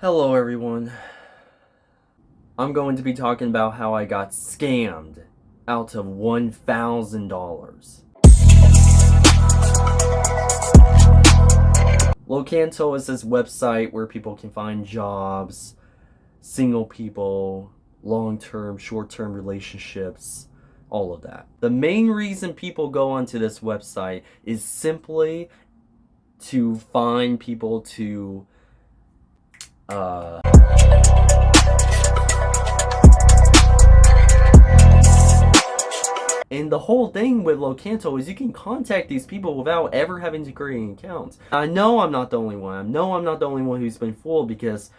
Hello everyone. I'm going to be talking about how I got scammed out of $1,000. Locanto is this website where people can find jobs, single people, long-term, short-term relationships, all of that. The main reason people go onto this website is simply to find people to uh, and the whole thing with Locanto is you can contact these people without ever having to create accounts. I know I'm not the only one. I know I'm not the only one who's been fooled because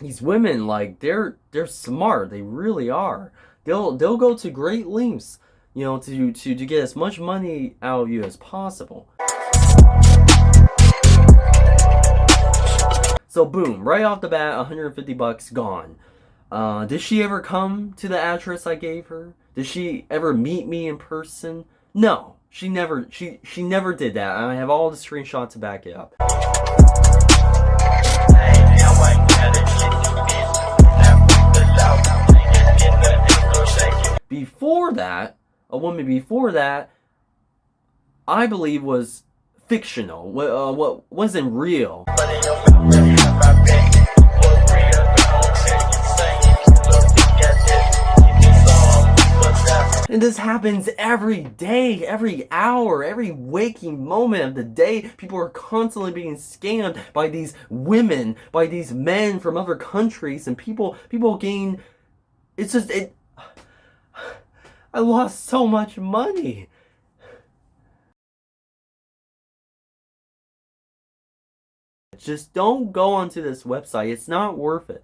these women, like, they're they're smart. They really are. They'll they'll go to great lengths, you know, to to to get as much money out of you as possible. So boom, right off the bat, 150 bucks gone. Uh, did she ever come to the address I gave her? Did she ever meet me in person? No, she never. She she never did that. I have all the screenshots to back it up. Before that, a woman before that, I believe was fictional. What uh, what wasn't real. And this happens every day, every hour, every waking moment of the day. People are constantly being scammed by these women, by these men from other countries, and people people gain it's just it I lost so much money. Just don't go onto this website. It's not worth it.